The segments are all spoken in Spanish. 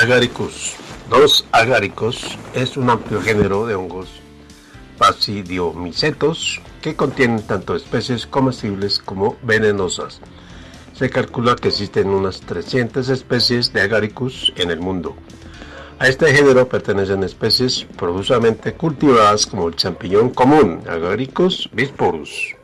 Agaricus. Los agáricos es un amplio género de hongos pasidiomicetos que contienen tanto especies comestibles como venenosas. Se calcula que existen unas 300 especies de Agaricus en el mundo. A este género pertenecen especies profusamente cultivadas como el champiñón común, Agaricus bisporus.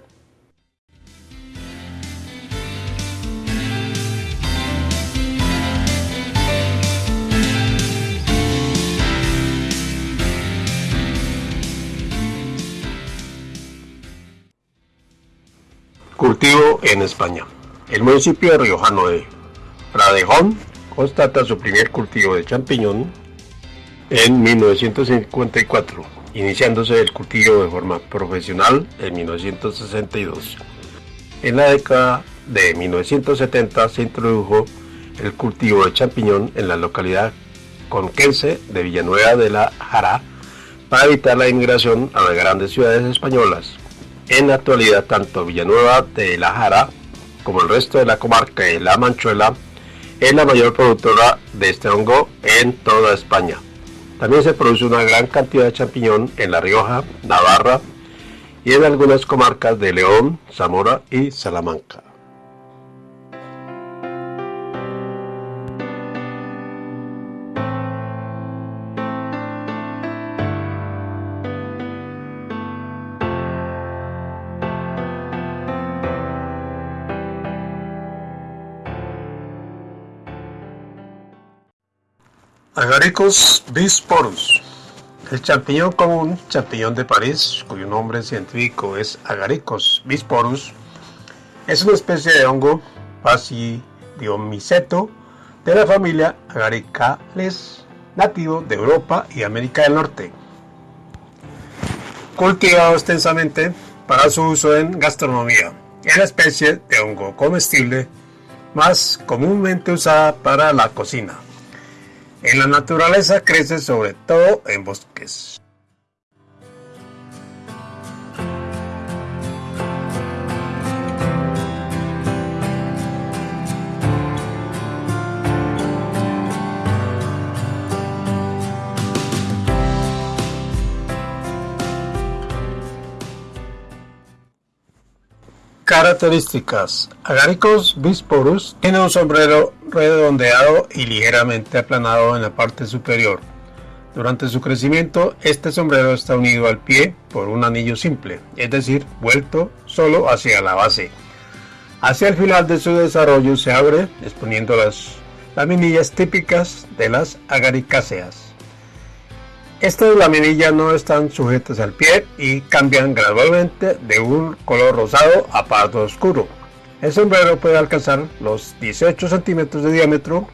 Cultivo en España. El municipio de riojano de Pradejón constata su primer cultivo de champiñón en 1954, iniciándose el cultivo de forma profesional en 1962. En la década de 1970 se introdujo el cultivo de champiñón en la localidad conquense de Villanueva de la Jara para evitar la inmigración a las grandes ciudades españolas. En la actualidad, tanto Villanueva de la Jara como el resto de la comarca de La Manchuela es la mayor productora de este hongo en toda España. También se produce una gran cantidad de champiñón en La Rioja, Navarra y en algunas comarcas de León, Zamora y Salamanca. Agaricus bisporus. El champiñón común, champiñón de París, cuyo nombre científico es Agaricus bisporus, es una especie de hongo pasidiomiceto de la familia Agaricales, nativo de Europa y América del Norte. Cultivado extensamente para su uso en gastronomía. Es la especie de hongo comestible más comúnmente usada para la cocina. En la naturaleza crece sobre todo en bosques. Características. Agaricus bisporus tiene un sombrero redondeado y ligeramente aplanado en la parte superior. Durante su crecimiento, este sombrero está unido al pie por un anillo simple, es decir, vuelto solo hacia la base. Hacia el final de su desarrollo se abre, exponiendo las laminillas típicas de las agaricáceas. Estas laminillas no están sujetas al pie y cambian gradualmente de un color rosado a pardo oscuro. El sombrero puede alcanzar los 18 centímetros de diámetro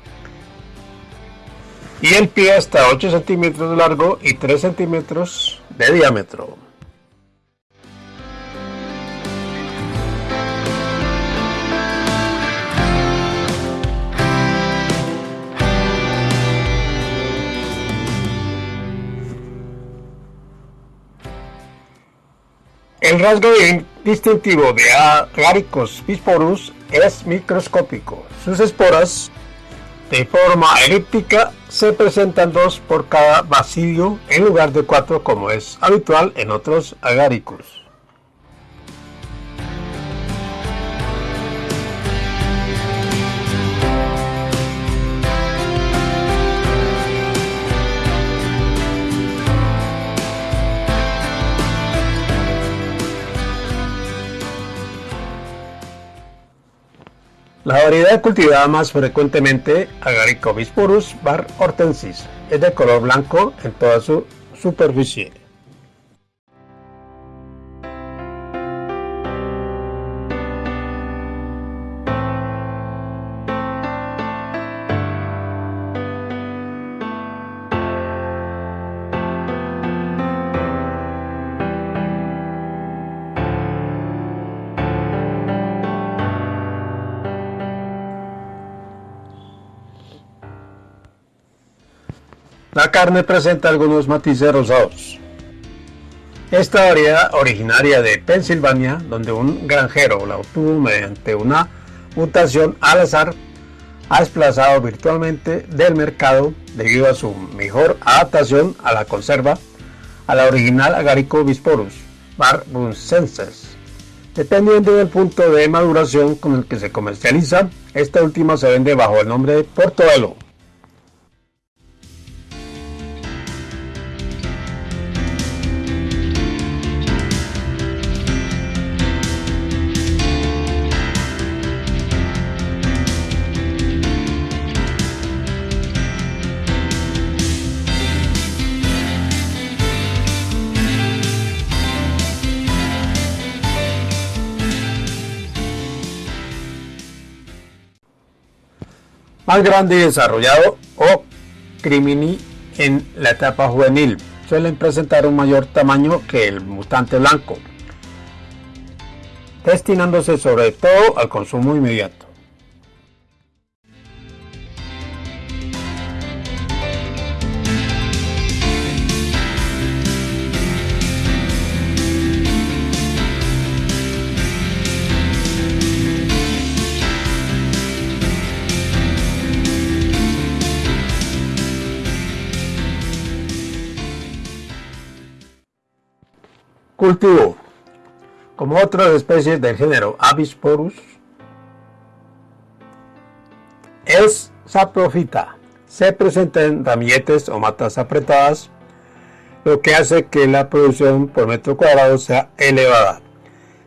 y el pie hasta 8 centímetros de largo y 3 centímetros de diámetro. El rasgo distintivo de Agaricus bisporus es microscópico. Sus esporas, de forma elíptica, se presentan dos por cada bacilio en lugar de cuatro como es habitual en otros agaricus. La variedad cultivada más frecuentemente, Agaricobis purus var hortensis, es de color blanco en toda su superficie. La carne presenta algunos matices rosados. Esta variedad originaria de Pensilvania, donde un granjero la obtuvo mediante una mutación al azar, ha desplazado virtualmente del mercado debido a su mejor adaptación a la conserva a la original Agarico bisporus barbuncensis. Dependiendo del punto de maduración con el que se comercializa, esta última se vende bajo el nombre de Portobelo. Más grande y desarrollado o crimini en la etapa juvenil. Suelen presentar un mayor tamaño que el mutante blanco, destinándose sobre todo al consumo inmediato. Cultivo. Como otras especies del género Avisporus, es saprofita. Se presenta en ramilletes o matas apretadas, lo que hace que la producción por metro cuadrado sea elevada.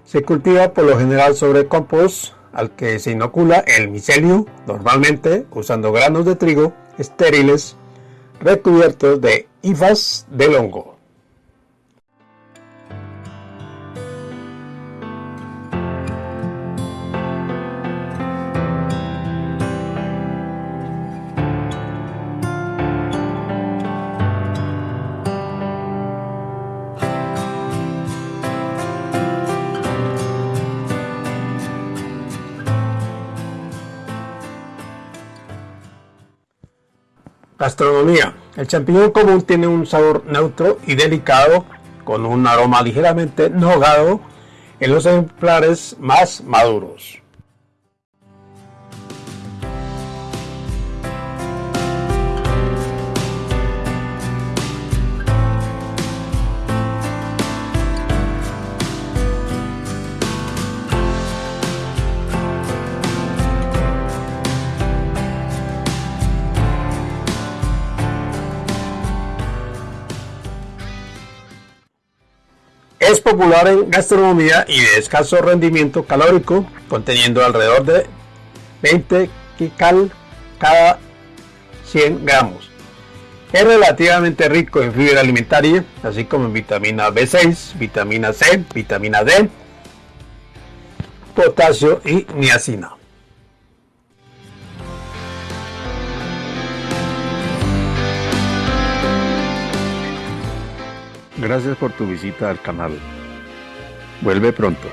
Se cultiva por lo general sobre compost al que se inocula el micelio, normalmente usando granos de trigo estériles recubiertos de hifas del hongo. Gastronomía. El champiñón común tiene un sabor neutro y delicado con un aroma ligeramente nogado en los ejemplares más maduros. Es popular en gastronomía y de escaso rendimiento calórico, conteniendo alrededor de 20 kcal cada 100 gramos. Es relativamente rico en fibra alimentaria, así como en vitamina B6, vitamina C, vitamina D, potasio y niacina. Gracias por tu visita al canal. Vuelve pronto.